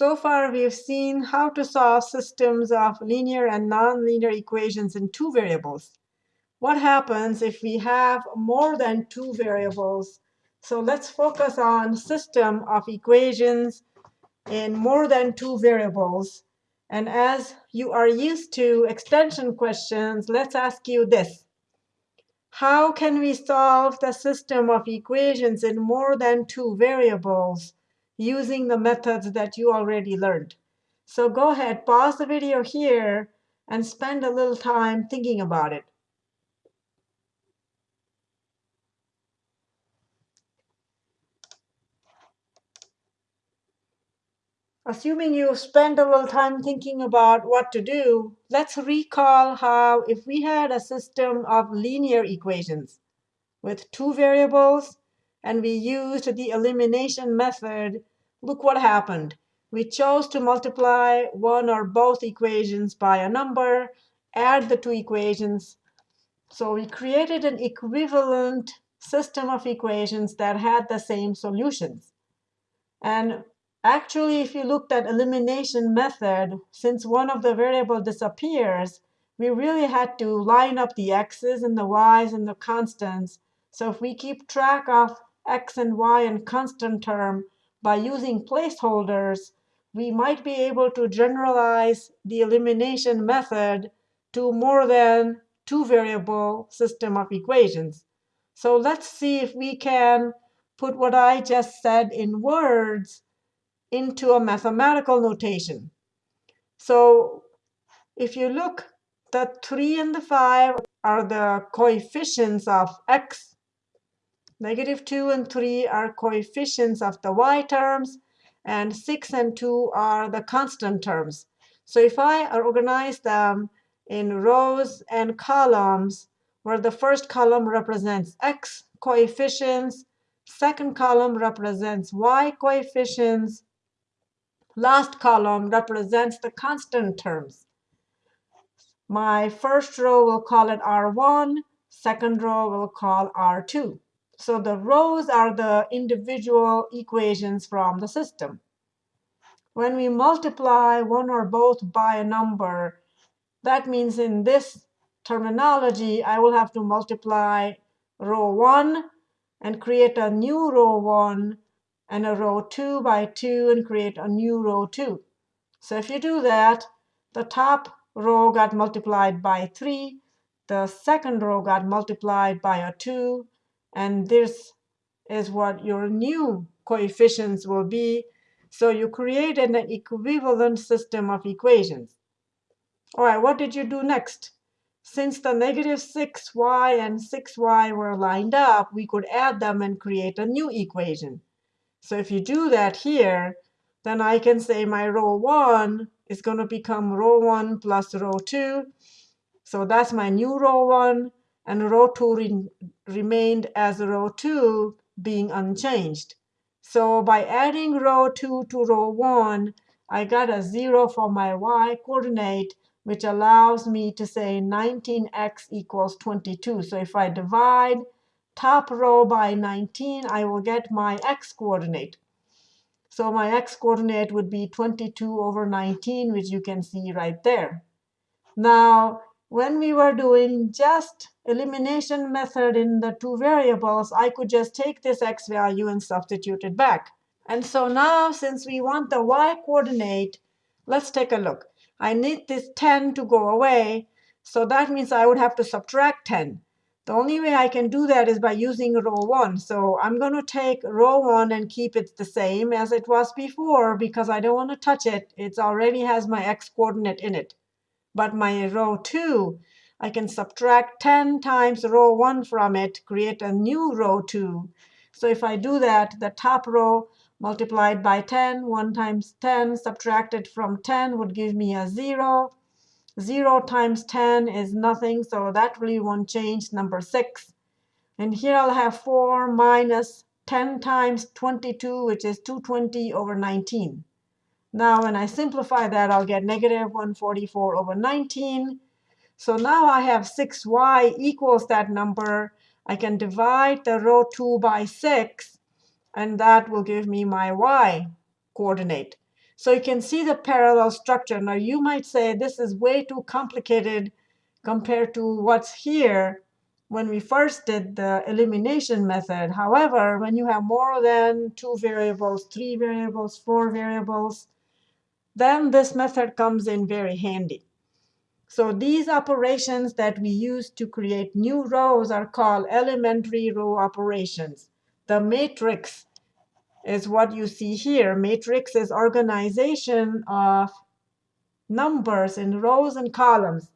So far, we've seen how to solve systems of linear and nonlinear equations in two variables. What happens if we have more than two variables? So let's focus on system of equations in more than two variables. And as you are used to extension questions, let's ask you this. How can we solve the system of equations in more than two variables using the methods that you already learned? So go ahead, pause the video here, and spend a little time thinking about it. Assuming you spend a little time thinking about what to do, let's recall how if we had a system of linear equations with two variables and we used the elimination method, look what happened. We chose to multiply one or both equations by a number, add the two equations. So we created an equivalent system of equations that had the same solutions. And Actually, if you looked at elimination method, since one of the variable disappears, we really had to line up the x's and the y's and the constants. So if we keep track of x and y in constant term by using placeholders, we might be able to generalize the elimination method to more than two variable system of equations. So let's see if we can put what I just said in words into a mathematical notation. So if you look, the 3 and the 5 are the coefficients of x. Negative 2 and 3 are coefficients of the y terms. And 6 and 2 are the constant terms. So if I organize them in rows and columns, where the first column represents x coefficients, second column represents y coefficients, last column represents the constant terms. My first row will call it R1. Second row will call R2. So the rows are the individual equations from the system. When we multiply one or both by a number, that means in this terminology, I will have to multiply row 1 and create a new row 1 and a row 2 by 2 and create a new row 2. So if you do that, the top row got multiplied by 3. The second row got multiplied by a 2. And this is what your new coefficients will be. So you created an equivalent system of equations. All right, what did you do next? Since the negative 6y and 6y were lined up, we could add them and create a new equation. So if you do that here, then I can say my row 1 is going to become row 1 plus row 2. So that's my new row 1. And row 2 re remained as row 2 being unchanged. So by adding row 2 to row 1, I got a 0 for my y coordinate, which allows me to say 19x equals 22. So if I divide top row by 19, I will get my x coordinate. So my x coordinate would be 22 over 19, which you can see right there. Now, when we were doing just elimination method in the two variables, I could just take this x value and substitute it back. And so now, since we want the y coordinate, let's take a look. I need this 10 to go away. So that means I would have to subtract 10. The only way I can do that is by using row 1. So I'm going to take row 1 and keep it the same as it was before because I don't want to touch it. It already has my x coordinate in it. But my row 2, I can subtract 10 times row 1 from it, create a new row 2. So if I do that, the top row multiplied by 10, 1 times 10 subtracted from 10 would give me a 0. 0 times 10 is nothing, so that really won't change, number 6. And here I'll have 4 minus 10 times 22, which is 220 over 19. Now, when I simplify that, I'll get negative 144 over 19. So now I have 6y equals that number. I can divide the row 2 by 6, and that will give me my y coordinate. So you can see the parallel structure. Now you might say this is way too complicated compared to what's here when we first did the elimination method. However, when you have more than two variables, three variables, four variables, then this method comes in very handy. So these operations that we use to create new rows are called elementary row operations. The matrix is what you see here. Matrix is organization of numbers in rows and columns.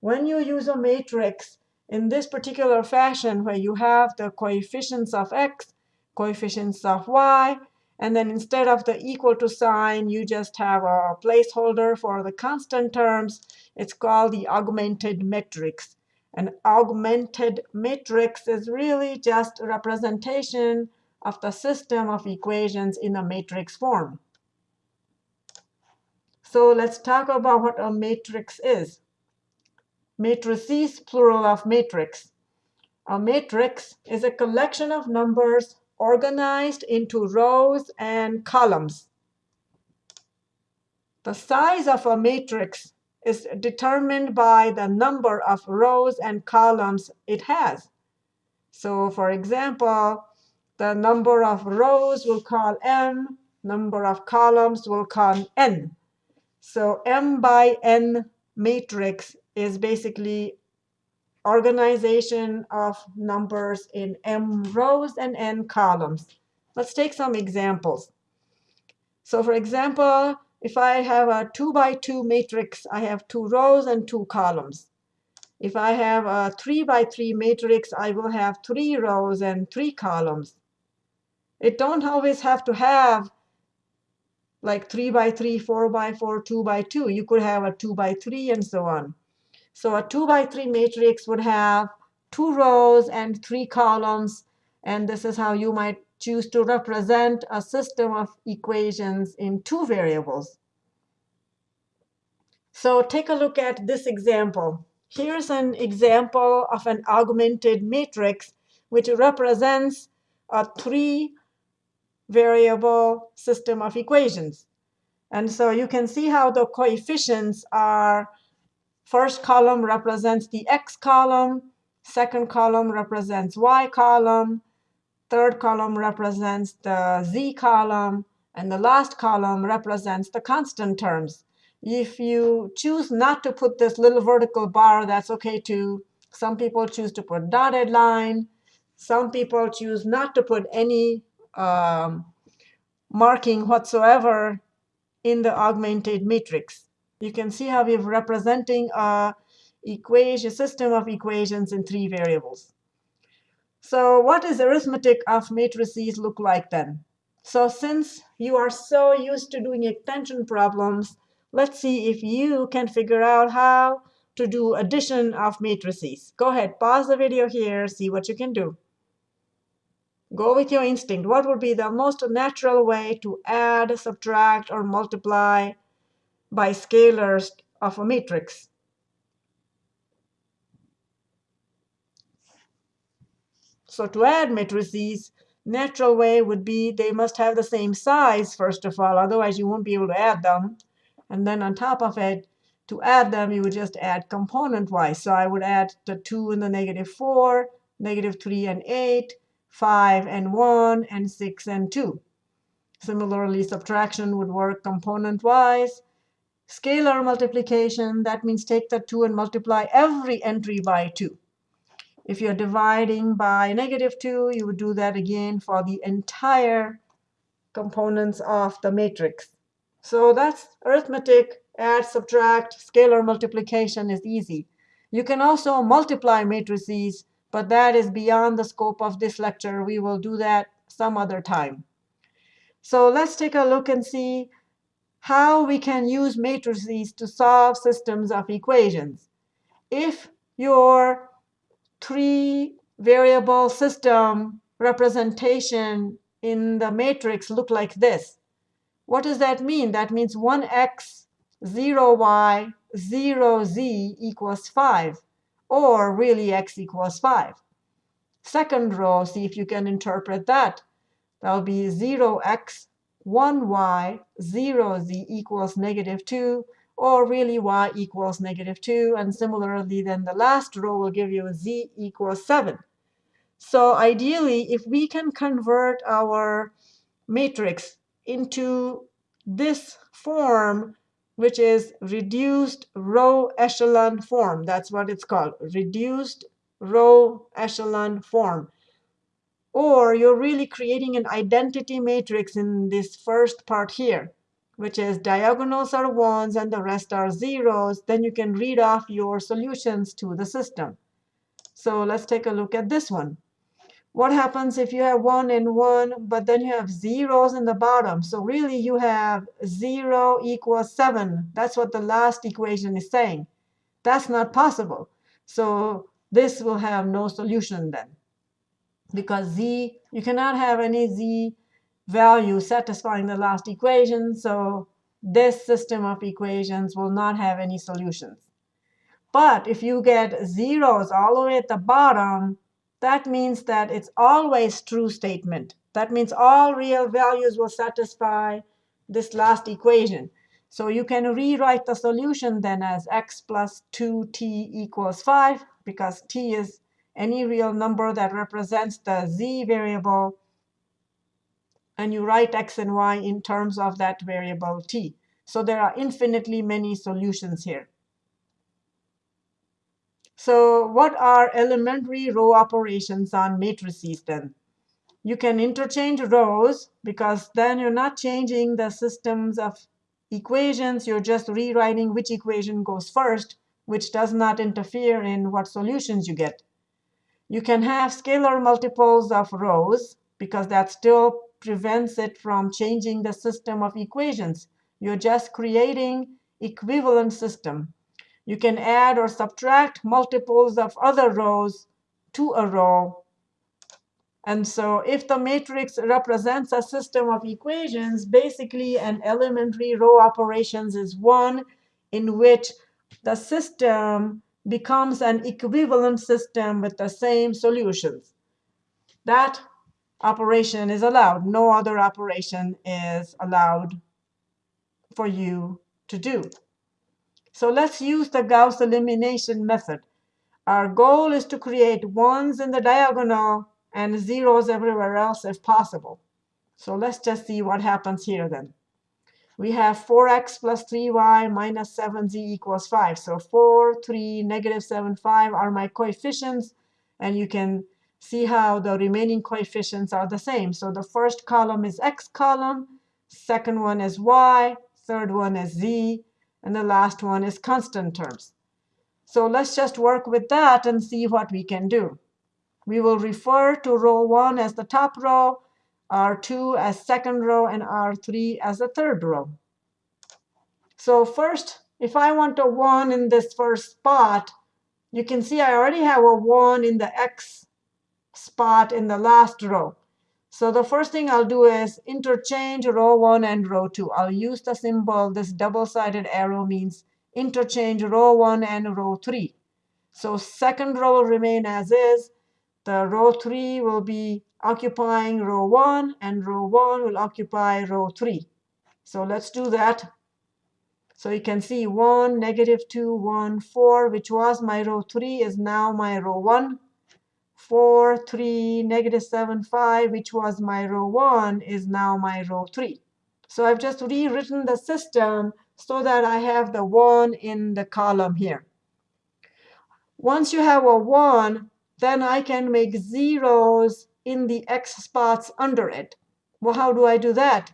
When you use a matrix in this particular fashion, where you have the coefficients of x, coefficients of y, and then instead of the equal to sign, you just have a placeholder for the constant terms. It's called the augmented matrix. An augmented matrix is really just a representation of the system of equations in a matrix form. So let's talk about what a matrix is. Matrices, plural of matrix. A matrix is a collection of numbers organized into rows and columns. The size of a matrix is determined by the number of rows and columns it has. So for example, the number of rows we'll call m, number of columns we'll call n. So m by n matrix is basically organization of numbers in m rows and n columns. Let's take some examples. So for example, if I have a 2 by 2 matrix, I have two rows and two columns. If I have a 3 by 3 matrix, I will have three rows and three columns. It don't always have to have like 3 by 3, 4 by 4, 2 by 2. You could have a 2 by 3 and so on. So a 2 by 3 matrix would have two rows and three columns. And this is how you might choose to represent a system of equations in two variables. So take a look at this example. Here's an example of an augmented matrix, which represents a three variable system of equations. And so you can see how the coefficients are First column represents the x column. Second column represents y column. Third column represents the z column. And the last column represents the constant terms. If you choose not to put this little vertical bar, that's OK too. Some people choose to put dotted line. Some people choose not to put any um, marking whatsoever in the augmented matrix. You can see how we're representing a equation system of equations in three variables. So what does arithmetic of matrices look like then? So since you are so used to doing extension problems, let's see if you can figure out how to do addition of matrices. Go ahead, pause the video here, see what you can do. Go with your instinct. What would be the most natural way to add, subtract, or multiply by scalars of a matrix. So to add matrices, natural way would be they must have the same size, first of all. Otherwise, you won't be able to add them. And then on top of it, to add them, you would just add component-wise. So I would add the 2 and the negative 4, negative 3 and 8, 5 and 1, and 6 and 2. Similarly, subtraction would work component-wise. Scalar multiplication, that means take the 2 and multiply every entry by 2. If you're dividing by negative 2, you would do that again for the entire components of the matrix. So that's arithmetic, add, subtract, scalar multiplication is easy. You can also multiply matrices, but that is beyond the scope of this lecture. We will do that some other time. So let's take a look and see how we can use matrices to solve systems of equations. If your three variable system representation in the matrix look like this, what does that mean? That means 1x, 0y, 0z equals 5, or really x equals 5. Second row, see if you can interpret that. That will be 0x 1y, 0z equals negative 2, or really y equals negative 2. And similarly, then the last row will give you z equals 7. So ideally, if we can convert our matrix into this form, which is reduced row echelon form, that's what it's called, reduced row echelon form. Or you're really creating an identity matrix in this first part here, which is diagonals are ones and the rest are zeros. Then you can read off your solutions to the system. So let's take a look at this one. What happens if you have 1 and 1, but then you have zeros in the bottom? So really, you have 0 equals 7. That's what the last equation is saying. That's not possible. So this will have no solution then because z, you cannot have any z value satisfying the last equation. So this system of equations will not have any solutions. But if you get zeros all the way at the bottom, that means that it's always true statement. That means all real values will satisfy this last equation. So you can rewrite the solution then as x plus 2t equals 5, because t is any real number that represents the z variable, and you write x and y in terms of that variable t. So there are infinitely many solutions here. So what are elementary row operations on matrices then? You can interchange rows, because then you're not changing the systems of equations. You're just rewriting which equation goes first, which does not interfere in what solutions you get. You can have scalar multiples of rows, because that still prevents it from changing the system of equations. You're just creating equivalent system. You can add or subtract multiples of other rows to a row. And so if the matrix represents a system of equations, basically an elementary row operations is one in which the system becomes an equivalent system with the same solutions. That operation is allowed. No other operation is allowed for you to do. So let's use the Gauss elimination method. Our goal is to create ones in the diagonal and zeros everywhere else if possible. So let's just see what happens here then we have 4x plus 3y minus 7z equals 5. So 4, 3, negative 7, 5 are my coefficients. And you can see how the remaining coefficients are the same. So the first column is x column, second one is y, third one is z, and the last one is constant terms. So let's just work with that and see what we can do. We will refer to row 1 as the top row, R2 as second row, and R3 as the third row. So first, if I want a 1 in this first spot, you can see I already have a 1 in the x spot in the last row. So the first thing I'll do is interchange row 1 and row 2. I'll use the symbol. This double-sided arrow means interchange row 1 and row 3. So second row will remain as is. The row 3 will be occupying row 1, and row 1 will occupy row 3. So let's do that. So you can see 1, negative 2, 1, 4, which was my row 3, is now my row 1. 4, 3, negative 7, 5, which was my row 1, is now my row 3. So I've just rewritten the system so that I have the 1 in the column here. Once you have a 1, then I can make zeros in the x spots under it. Well, how do I do that?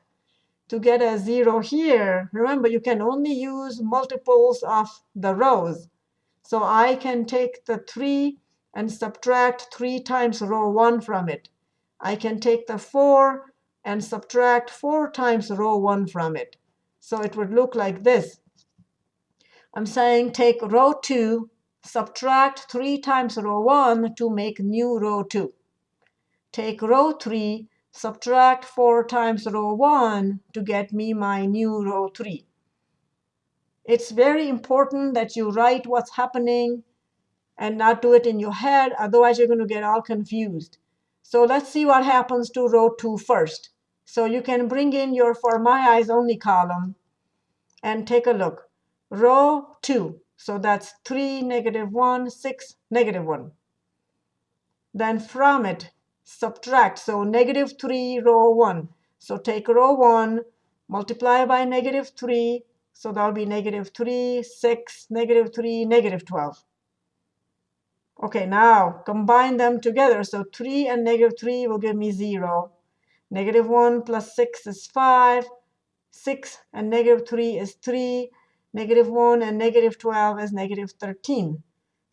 To get a 0 here, remember, you can only use multiples of the rows. So I can take the 3 and subtract 3 times row 1 from it. I can take the 4 and subtract 4 times row 1 from it. So it would look like this. I'm saying take row 2, subtract 3 times row 1 to make new row 2. Take row 3, subtract 4 times row 1 to get me my new row 3. It's very important that you write what's happening and not do it in your head. Otherwise, you're going to get all confused. So let's see what happens to row 2 first. So you can bring in your for my eyes only column and take a look. Row 2, so that's 3, negative 1, 6, negative 1. Then from it, subtract, so negative 3, row 1. So take row 1, multiply by negative 3, so that'll be negative 3, 6, negative 3, negative 12. OK, now combine them together. So 3 and negative 3 will give me 0. Negative 1 plus 6 is 5. 6 and negative 3 is 3. Negative 1 and negative 12 is negative 13.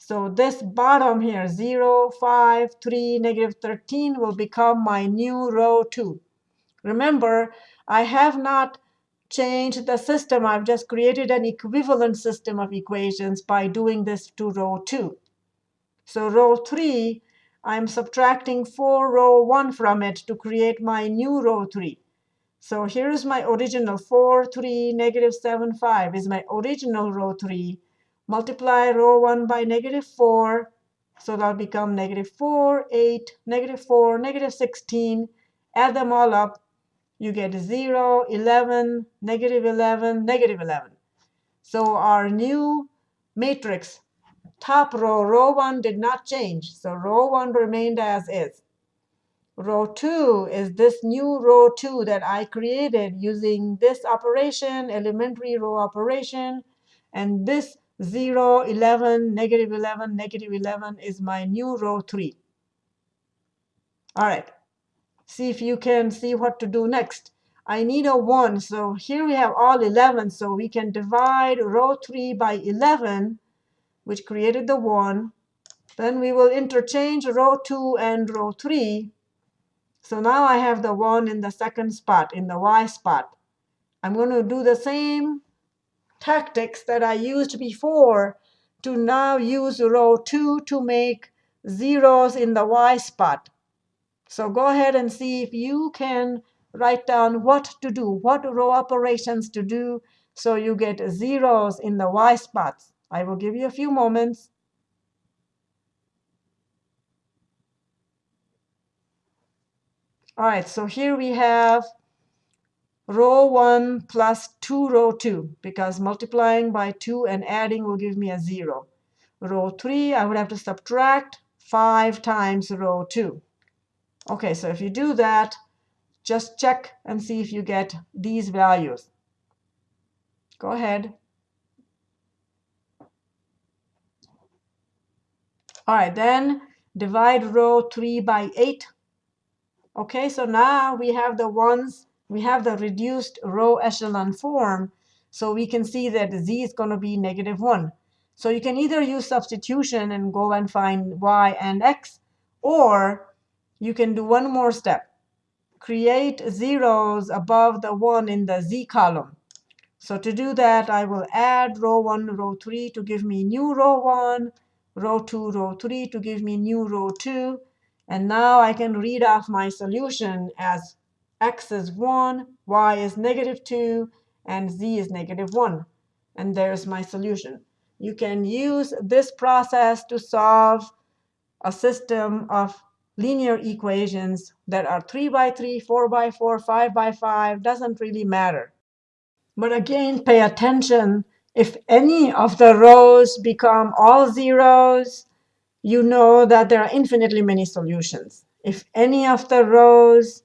So this bottom here, 0, 5, 3, negative 13, will become my new row 2. Remember, I have not changed the system. I've just created an equivalent system of equations by doing this to row 2. So row 3, I'm subtracting 4 row 1 from it to create my new row 3. So here's my original 4, 3, negative 7, 5 is my original row 3. Multiply row 1 by negative 4. So that'll become negative 4, 8, negative 4, negative 16. Add them all up. You get 0, 11, negative 11, negative 11. So our new matrix, top row, row 1 did not change. So row 1 remained as is. Row 2 is this new row 2 that I created using this operation, elementary row operation. And this 0, 11, negative 11, negative 11 is my new row 3. All right. See if you can see what to do next. I need a 1. So here we have all 11. So we can divide row 3 by 11, which created the 1. Then we will interchange row 2 and row 3. So now I have the 1 in the second spot, in the y spot. I'm going to do the same tactics that I used before to now use row 2 to make zeros in the y spot. So go ahead and see if you can write down what to do, what row operations to do, so you get zeros in the y spots. I will give you a few moments. All right, so here we have row 1 plus 2 row 2, because multiplying by 2 and adding will give me a 0. Row 3, I would have to subtract 5 times row 2. OK, so if you do that, just check and see if you get these values. Go ahead. All right, then divide row 3 by 8 OK, so now we have the ones, we have the reduced row echelon form. So we can see that z is going to be negative 1. So you can either use substitution and go and find y and x, or you can do one more step. Create zeros above the 1 in the z column. So to do that, I will add row 1, row 3 to give me new row 1, row 2, row 3 to give me new row 2, and now I can read off my solution as x is 1, y is negative 2, and z is negative 1. And there's my solution. You can use this process to solve a system of linear equations that are 3 by 3, 4 by 4, 5 by 5, doesn't really matter. But again, pay attention. If any of the rows become all zeros, you know that there are infinitely many solutions. If any of the rows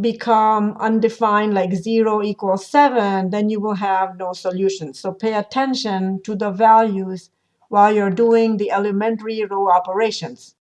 become undefined, like 0 equals 7, then you will have no solution. So pay attention to the values while you're doing the elementary row operations.